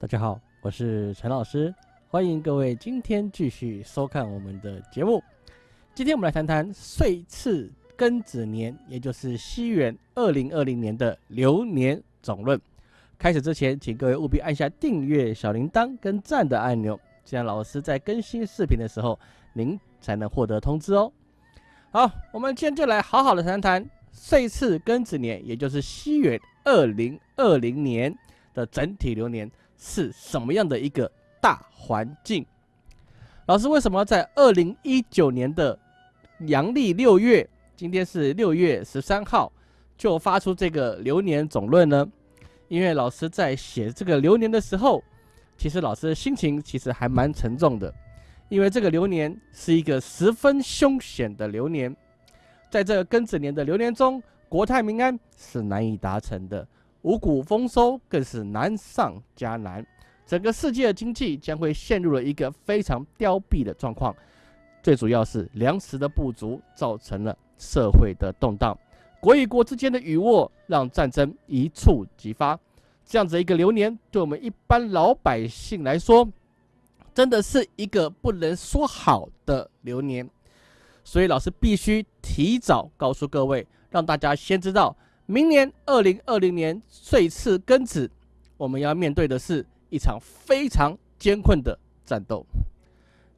大家好，我是陈老师，欢迎各位今天继续收看我们的节目。今天我们来谈谈岁次庚子年，也就是西元二零二零年的流年总论。开始之前，请各位务必按下订阅、小铃铛跟赞的按钮，这样老师在更新视频的时候，您才能获得通知哦。好，我们今天就来好好的谈谈岁次庚子年，也就是西元二零二零年的整体流年。是什么样的一个大环境？老师为什么在二零一九年的阳历六月，今天是六月十三号，就发出这个流年总论呢？因为老师在写这个流年的时候，其实老师的心情其实还蛮沉重的，因为这个流年是一个十分凶险的流年，在这庚子年的流年中，国泰民安是难以达成的。五谷丰收更是难上加难，整个世界的经济将会陷入了一个非常凋敝的状况。最主要是粮食的不足，造成了社会的动荡，国与国之间的雨沃让战争一触即发。这样子一个流年，对我们一般老百姓来说，真的是一个不能说好的流年。所以老师必须提早告诉各位，让大家先知道。明年二零二零年岁次庚子，我们要面对的是一场非常艰困的战斗。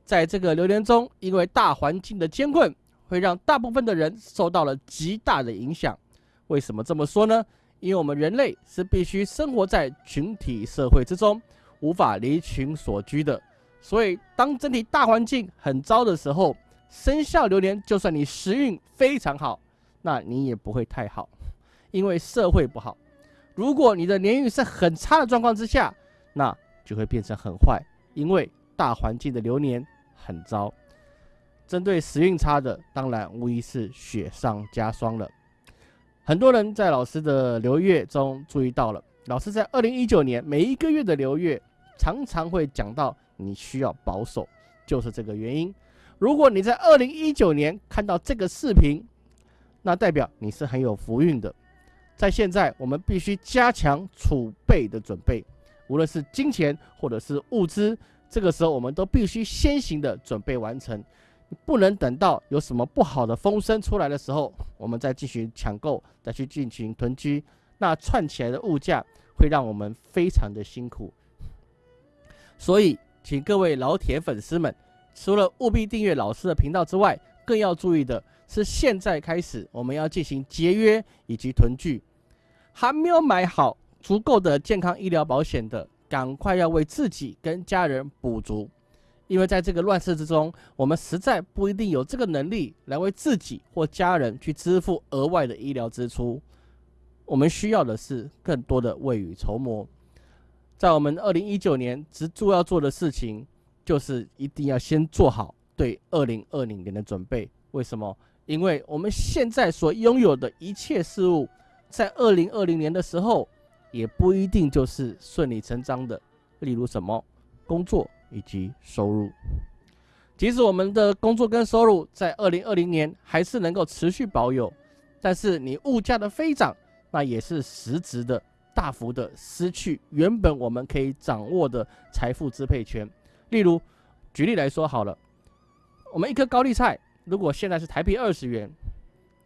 在这个流年中，因为大环境的艰困，会让大部分的人受到了极大的影响。为什么这么说呢？因为我们人类是必须生活在群体社会之中，无法离群所居的。所以，当整体大环境很糟的时候，生肖流年就算你时运非常好，那你也不会太好。因为社会不好，如果你的年运是很差的状况之下，那就会变成很坏。因为大环境的流年很糟，针对时运差的，当然无疑是雪上加霜了。很多人在老师的流月中注意到了，老师在二零一九年每一个月的流月常常会讲到你需要保守，就是这个原因。如果你在二零一九年看到这个视频，那代表你是很有福运的。在现在，我们必须加强储备的准备，无论是金钱或者是物资，这个时候我们都必须先行的准备完成，不能等到有什么不好的风声出来的时候，我们再进行抢购，再去进行囤积，那串起来的物价会让我们非常的辛苦。所以，请各位老铁粉丝们，除了务必订阅老师的频道之外，更要注意的是，现在开始我们要进行节约以及囤聚。还没有买好足够的健康医疗保险的，赶快要为自己跟家人补足，因为在这个乱世之中，我们实在不一定有这个能力来为自己或家人去支付额外的医疗支出。我们需要的是更多的未雨绸缪。在我们二零一九年，直主要做的事情就是一定要先做好对二零二零年的准备。为什么？因为我们现在所拥有的一切事物。在二零二零年的时候，也不一定就是顺理成章的。例如什么工作以及收入，即使我们的工作跟收入在二零二零年还是能够持续保有，但是你物价的飞涨，那也是实质的大幅的失去原本我们可以掌握的财富支配权。例如，举例来说好了，我们一颗高丽菜，如果现在是台币二十元。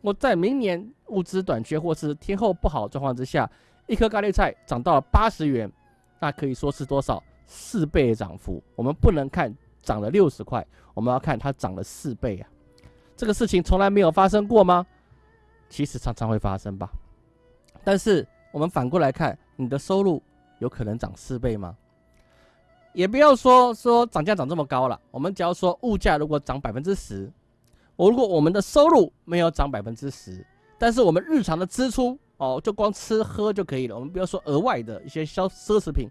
我在明年物资短缺或是天候不好状况之下，一颗咖喱菜涨到了八十元，那可以说是多少四倍涨幅。我们不能看涨了六十块，我们要看它涨了四倍啊！这个事情从来没有发生过吗？其实常常会发生吧。但是我们反过来看，你的收入有可能涨四倍吗？也不要说说涨价涨这么高了，我们只要说物价如果涨百分之十。我如果我们的收入没有涨百分之十，但是我们日常的支出哦，就光吃喝就可以了。我们不要说额外的一些消奢侈品，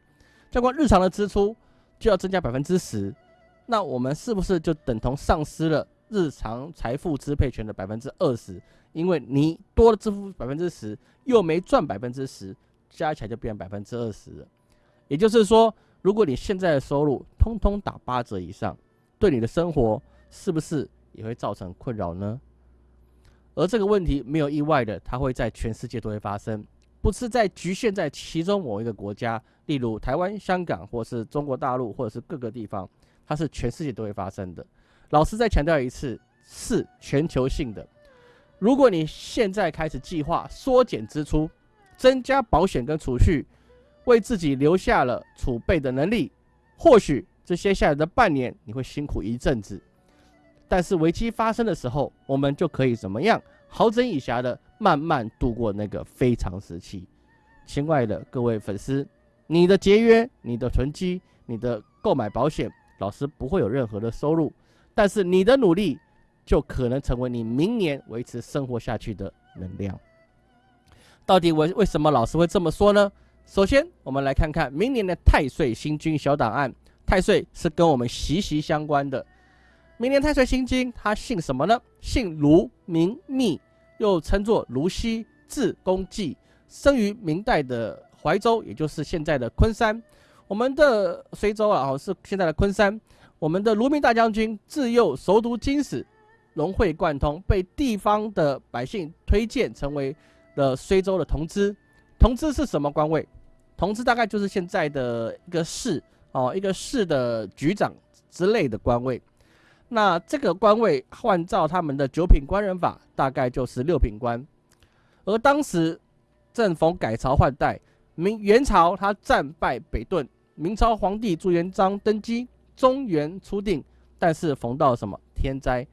就光日常的支出就要增加百分之十，那我们是不是就等同丧失了日常财富支配权的百分之二十？因为你多了支付百分之十，又没赚百分之十，加起来就变百分之二十了。也就是说，如果你现在的收入通通打八折以上，对你的生活是不是？也会造成困扰呢，而这个问题没有意外的，它会在全世界都会发生，不是在局限在其中某一个国家，例如台湾、香港，或是中国大陆，或者是各个地方，它是全世界都会发生的。老师再强调一次，是全球性的。如果你现在开始计划缩减支出，增加保险跟储蓄，为自己留下了储备的能力，或许这接下来的半年你会辛苦一阵子，但是危机发生的时候，我们就可以怎么样？好整以暇的慢慢度过那个非常时期。亲爱的各位粉丝，你的节约、你的囤积、你的购买保险，老师不会有任何的收入，但是你的努力就可能成为你明年维持生活下去的能量。到底为为什么老师会这么说呢？首先，我们来看看明年的太岁星君小档案。太岁是跟我们息息相关的。明年太岁星君，他姓什么呢？姓卢，名密，又称作卢溪，字公济，生于明代的怀州，也就是现在的昆山。我们的随州啊，哦，是现在的昆山。我们的卢明大将军自幼熟读经史，融会贯通，被地方的百姓推荐成为。了随州的同知，同知是什么官位？同知大概就是现在的一个市哦，一个市的局长之类的官位。那这个官位换照他们的九品官人法，大概就是六品官。而当时正逢改朝换代，明元朝他战败北遁，明朝皇帝朱元璋登基，中原初定，但是逢到什么天灾？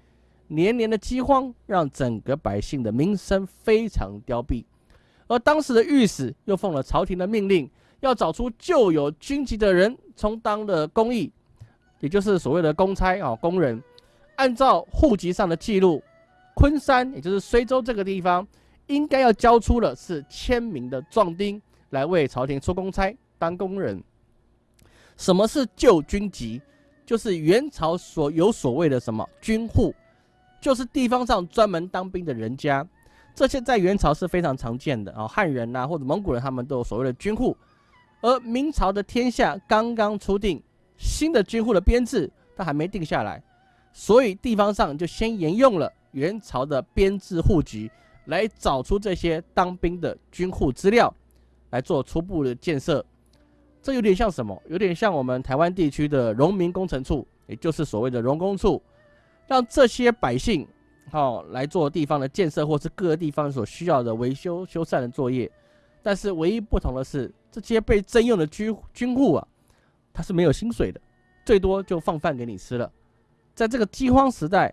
年年的饥荒让整个百姓的民生非常凋敝，而当时的御史又奉了朝廷的命令，要找出旧有军籍的人充当的公役，也就是所谓的公差啊工人。按照户籍上的记录，昆山也就是随州这个地方，应该要交出的是签名的壮丁来为朝廷出公差当工人。什么是旧军籍？就是元朝所有所谓的什么军户。就是地方上专门当兵的人家，这些在元朝是非常常见的啊，汉人呐或者蒙古人，他们都有所谓的军户。而明朝的天下刚刚初定，新的军户的编制它还没定下来，所以地方上就先沿用了元朝的编制户籍，来找出这些当兵的军户资料，来做初步的建设。这有点像什么？有点像我们台湾地区的农民工程处，也就是所谓的农工处。让这些百姓，好来做地方的建设，或是各个地方所需要的维修修缮的作业。但是唯一不同的是，这些被征用的军军户啊，他是没有薪水的，最多就放饭给你吃了。在这个饥荒时代，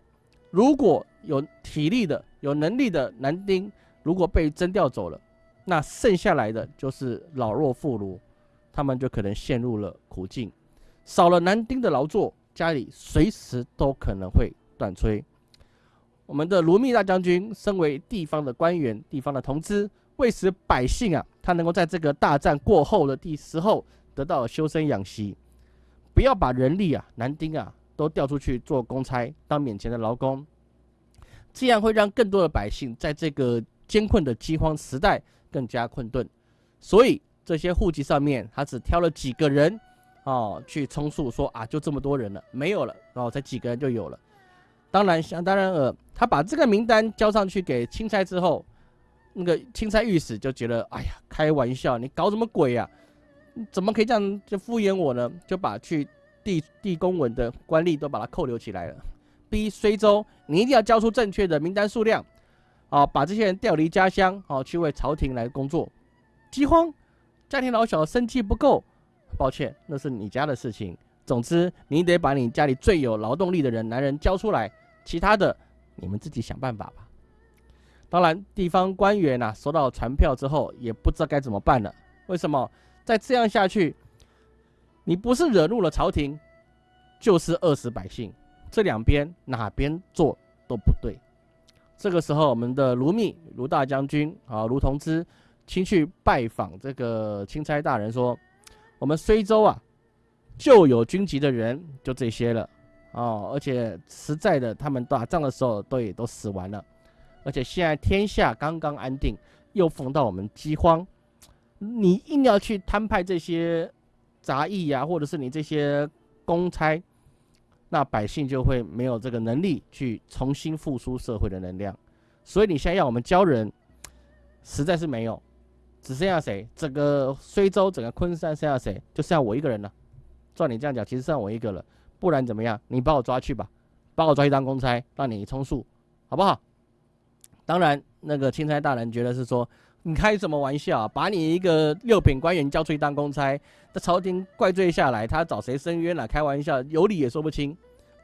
如果有体力的、有能力的男丁，如果被征调走了，那剩下来的就是老弱妇孺，他们就可能陷入了苦境。少了男丁的劳作，家里随时都可能会。断炊。我们的卢密大将军身为地方的官员、地方的同知，为使百姓啊，他能够在这个大战过后的第时候得到修身养息，不要把人力啊、男丁啊都调出去做公差当免钱的劳工，这样会让更多的百姓在这个艰困的饥荒时代更加困顿。所以这些户籍上面，他只挑了几个人哦去充数，说啊就这么多人了，没有了，然后才几个人就有了。当然，想当然尔，他把这个名单交上去给钦差之后，那个钦差御史就觉得，哎呀，开玩笑，你搞什么鬼呀？怎么可以这样就敷衍我呢？就把去地地公文的官吏都把他扣留起来了，逼随州你一定要交出正确的名单数量，啊，把这些人调离家乡，啊，去为朝廷来工作。饥荒，家庭老小生计不够，抱歉，那是你家的事情。总之，你得把你家里最有劳动力的人，男人交出来。其他的，你们自己想办法吧。当然，地方官员呐，收到传票之后，也不知道该怎么办了。为什么？再这样下去，你不是惹怒了朝廷，就是饿死百姓。这两边哪边做都不对。这个时候，我们的卢密、卢大将军啊，卢同知，亲去拜访这个钦差大人，说：“我们随州啊，就有军籍的人，就这些了。”哦，而且实在的，他们打仗的时候都也都死完了，而且现在天下刚刚安定，又逢到我们饥荒，你硬要去摊派这些杂役呀，或者是你这些公差，那百姓就会没有这个能力去重新复苏社会的能量，所以你现在要我们教人，实在是没有，只剩下谁？整个睢州、整个昆山剩下谁？就剩下我一个人了。照你这样讲，其实剩下我一个了。不然怎么样？你把我抓去吧，把我抓去当公差，让你充数，好不好？当然，那个钦差大人觉得是说，你开什么玩笑？把你一个六品官员交出去当公差，这朝廷怪罪下来，他找谁申冤了？开玩笑，有理也说不清，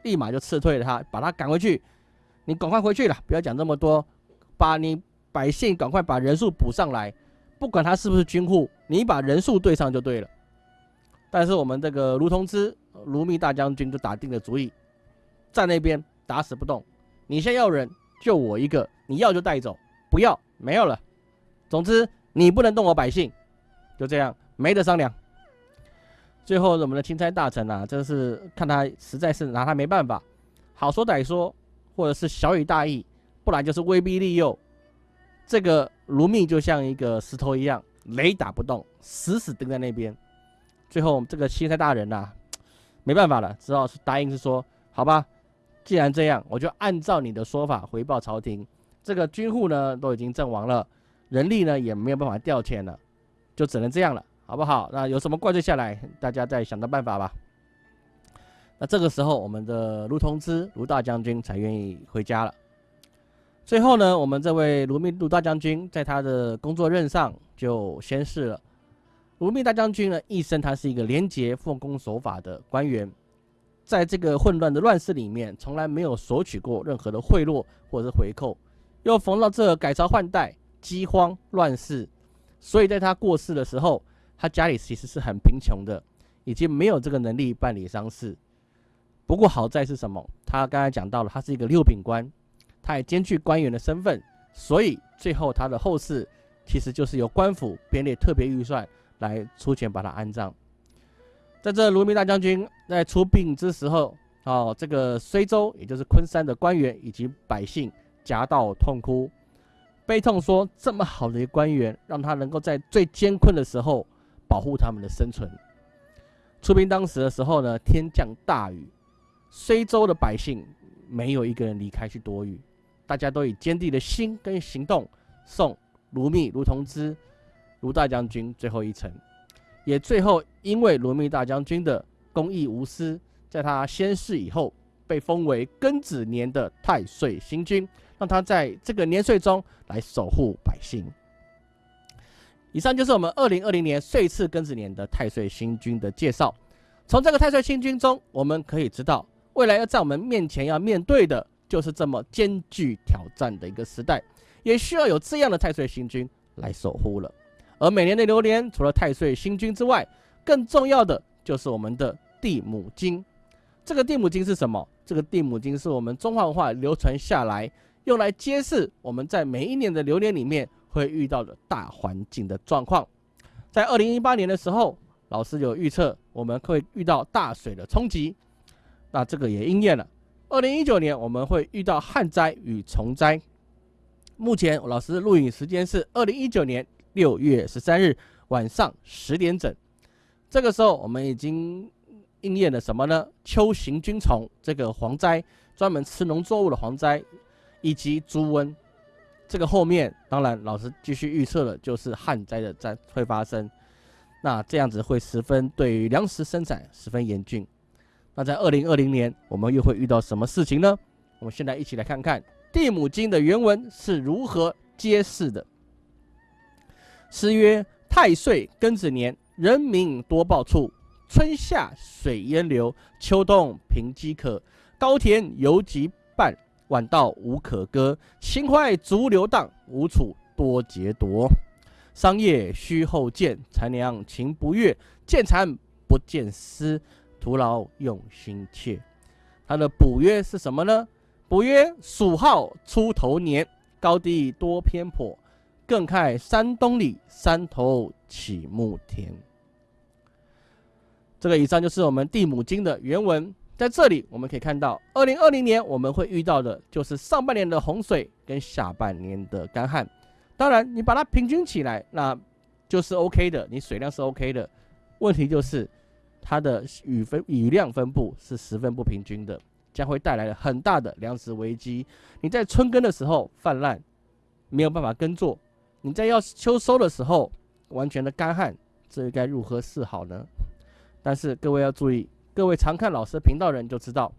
立马就撤退了他，把他赶回去。你赶快回去了，不要讲这么多，把你百姓赶快把人数补上来，不管他是不是军户，你把人数对上就对了。但是我们这个卢同之、卢密大将军就打定了主意，在那边打死不动。你先要人，就我一个，你要就带走，不要没有了。总之你不能动我百姓，就这样没得商量。最后我们的钦差大臣啊，真是看他实在是拿他没办法，好说歹说。或者是小以大义，不然就是威逼利诱。这个卢密就像一个石头一样，雷打不动，死死盯在那边。最后这个钦差大人呐，没办法了，只好是答应是说，好吧，既然这样，我就按照你的说法回报朝廷。这个军户呢都已经阵亡了，人力呢也没有办法调遣了，就只能这样了，好不好？那有什么怪罪下来，大家再想到办法吧。那这个时候，我们的卢同之卢大将军才愿意回家了。最后呢，我们这位卢密卢大将军在他的工作任上就仙逝了。卢密大将军呢，一生他是一个廉洁奉公守法的官员，在这个混乱的乱世里面，从来没有索取过任何的贿赂或者是回扣。又逢到这改朝换代、饥荒乱世，所以在他过世的时候，他家里其实是很贫穷的，已经没有这个能力办理丧事。不过好在是什么？他刚才讲到了，他是一个六品官，他也兼具官员的身份，所以最后他的后事其实就是由官府编列特别预算来出钱把他安葬。在这卢明大将军在出殡之时候，哦，这个睢州也就是昆山的官员以及百姓夹道痛哭，悲痛说：这么好的一个官员，让他能够在最艰困的时候保护他们的生存。出兵当时的时候呢，天降大雨。睢州的百姓没有一个人离开去躲雨，大家都以坚定的心跟行动送卢密、卢同之、卢大将军最后一程。也最后因为卢密大将军的公义无私，在他仙逝以后，被封为庚子年的太岁星君，让他在这个年岁中来守护百姓。以上就是我们二零二零年岁次庚子年的太岁星君的介绍。从这个太岁星君中，我们可以知道。未来要在我们面前要面对的，就是这么艰巨挑战的一个时代，也需要有这样的太岁星君来守护了。而每年的流年，除了太岁星君之外，更重要的就是我们的地母经。这个地母经是什么？这个地母经是我们中华文化流传下来，用来揭示我们在每一年的流年里面会遇到的大环境的状况。在二零一八年的时候，老师有预测我们会遇到大水的冲击。那这个也应验了。二零一九年我们会遇到旱灾与虫灾。目前老师录影时间是二零一九年六月十三日晚上十点整。这个时候我们已经应验了什么呢？秋行菌虫这个蝗灾，专门吃农作物的蝗灾，以及猪瘟。这个后面当然老师继续预测了，就是旱灾的灾会发生。那这样子会十分对于粮食生产十分严峻。那在二零二零年，我们又会遇到什么事情呢？我们现在一起来看看《地母经》的原文是如何揭示的。诗曰：“太岁庚子年，人民多暴处，春夏水淹流，秋冬贫饥渴，高田犹及半，晚稻无可割，秦淮逐流荡，无处多劫夺。商业须后见，才娘情不悦，见蚕不见丝。”徒劳用心切，它的补约是什么呢？补约属号出头年，高低多偏颇，更看山东里山头起木田。这个以上就是我们地母经的原文。在这里我们可以看到，二零二零年我们会遇到的就是上半年的洪水跟下半年的干旱。当然，你把它平均起来，那就是 OK 的，你水量是 OK 的。问题就是。它的雨分雨量分布是十分不平均的，将会带来很大的粮食危机。你在春耕的时候泛滥，没有办法耕作；你在要秋收的时候完全的干旱，这该如何是好呢？但是各位要注意，各位常看老师频道人就知道，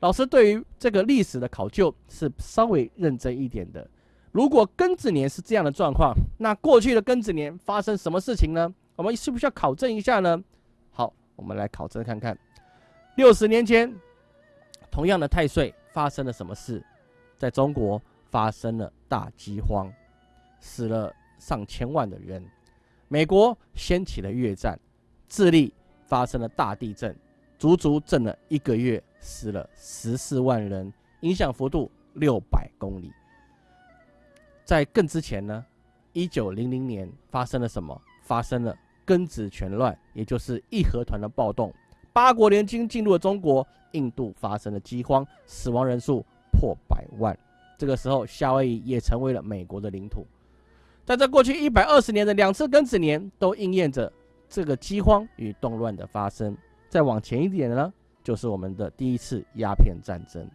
老师对于这个历史的考究是稍微认真一点的。如果庚子年是这样的状况，那过去的庚子年发生什么事情呢？我们需不需要考证一下呢？好，我们来考证看看。六十年前，同样的太岁发生了什么事？在中国发生了大饥荒，死了上千万的人。美国掀起了越战，智利发生了大地震，足足震了一个月，死了十四万人，影响幅度六百公里。在更之前呢，一九零零年发生了什么？发生了庚子拳乱，也就是义和团的暴动。八国联军进入了中国，印度发生了饥荒，死亡人数破百万。这个时候，夏威夷也成为了美国的领土。在这过去一百二十年的两次庚子年，都应验着这个饥荒与动乱的发生。再往前一点呢，就是我们的第一次鸦片战争。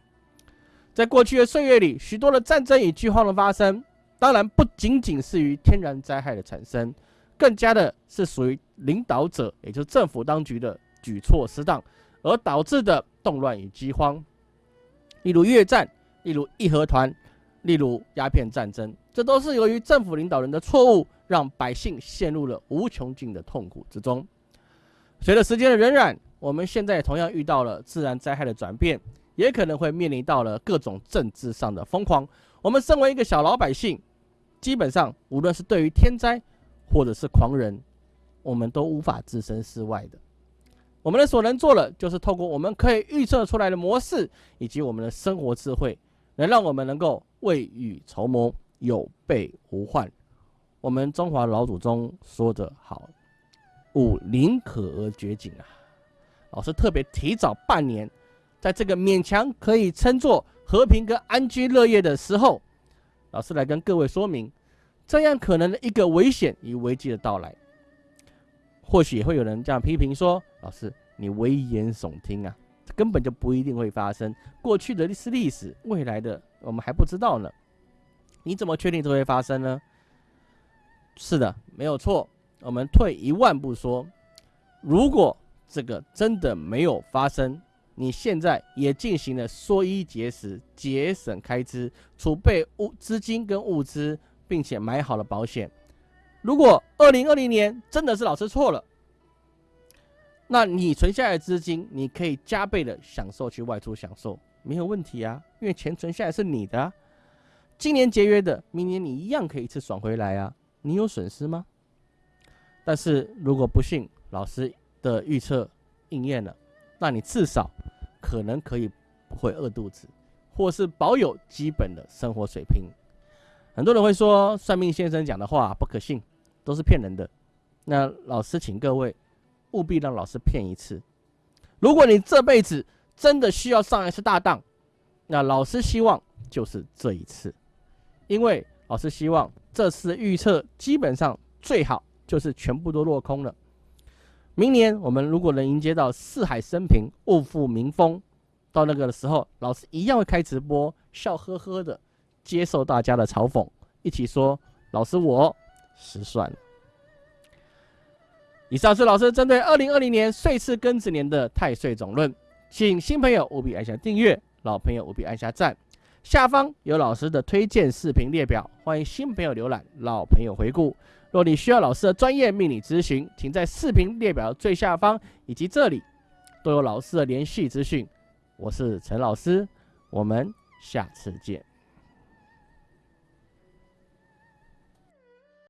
在过去的岁月里，许多的战争与饥荒的发生。当然不仅仅是于天然灾害的产生，更加的是属于领导者，也就是政府当局的举措失当而导致的动乱与饥荒。例如越战，例如义和团，例如鸦片战争，这都是由于政府领导人的错误，让百姓陷入了无穷尽的痛苦之中。随着时间的荏苒，我们现在同样遇到了自然灾害的转变，也可能会面临到了各种政治上的疯狂。我们身为一个小老百姓。基本上，无论是对于天灾，或者是狂人，我们都无法置身事外的。我们的所能做的，就是透过我们可以预测出来的模式，以及我们的生活智慧，能让我们能够未雨绸缪，有备无患。我们中华老祖宗说的好：“吾宁可而绝井啊！”老师特别提早半年，在这个勉强可以称作和平跟安居乐业的时候。老师来跟各位说明，这样可能的一个危险与危机的到来，或许也会有人这样批评说：“老师，你危言耸听啊，根本就不一定会发生。过去的是历史，未来的我们还不知道呢。你怎么确定这会发生呢？”是的，没有错。我们退一万步说，如果这个真的没有发生，你现在也进行了缩衣节食、节省开支、储备物资金跟物资，并且买好了保险。如果二零二零年真的是老师错了，那你存下来的资金，你可以加倍的享受去外出享受，没有问题啊，因为钱存下来是你的。今年节约的，明年你一样可以一次爽回来啊，你有损失吗？但是如果不幸老师的预测应验了。那你至少可能可以不会饿肚子，或是保有基本的生活水平。很多人会说算命先生讲的话不可信，都是骗人的。那老师请各位务必让老师骗一次。如果你这辈子真的需要上一次大当，那老师希望就是这一次，因为老师希望这次预测基本上最好就是全部都落空了。明年我们如果能迎接到四海升平、物富民丰，到那个时候，老师一样会开直播，笑呵呵的接受大家的嘲讽，一起说：“老师，我失算了。”以上是老师针对二零二零年岁次庚子年的太岁总论，请新朋友务必按下订阅，老朋友务必按下赞。下方有老师的推荐视频列表，欢迎新朋友浏览，老朋友回顾。若你需要老师的专业命理咨询，请在视频列表最下方以及这里都有老师的联系资讯。我是陈老师，我们下次见。